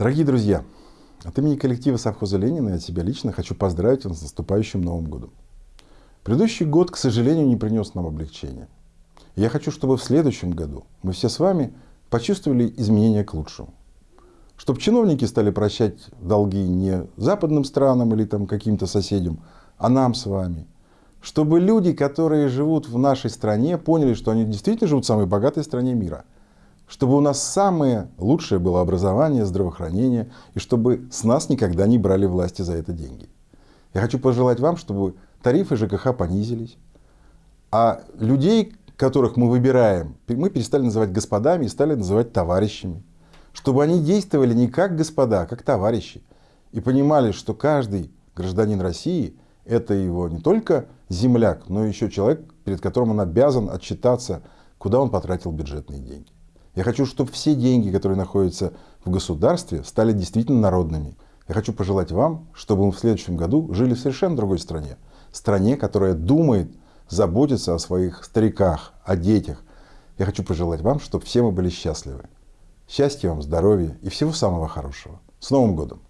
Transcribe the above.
Дорогие друзья, от имени коллектива совхоза Ленина и от себя лично хочу поздравить вас с наступающим Новым годом. Предыдущий год, к сожалению, не принес нам облегчения. Я хочу, чтобы в следующем году мы все с вами почувствовали изменения к лучшему. Чтобы чиновники стали прощать долги не западным странам или там каким-то соседям, а нам с вами. Чтобы люди, которые живут в нашей стране, поняли, что они действительно живут в самой богатой стране мира – чтобы у нас самое лучшее было образование, здравоохранение, и чтобы с нас никогда не брали власти за это деньги. Я хочу пожелать вам, чтобы тарифы ЖКХ понизились, а людей, которых мы выбираем, мы перестали называть господами и стали называть товарищами. Чтобы они действовали не как господа, а как товарищи. И понимали, что каждый гражданин России – это его не только земляк, но еще человек, перед которым он обязан отчитаться, куда он потратил бюджетные деньги. Я хочу, чтобы все деньги, которые находятся в государстве, стали действительно народными. Я хочу пожелать вам, чтобы мы в следующем году жили в совершенно другой стране. Стране, которая думает, заботится о своих стариках, о детях. Я хочу пожелать вам, чтобы все мы были счастливы. Счастья вам, здоровья и всего самого хорошего. С Новым годом!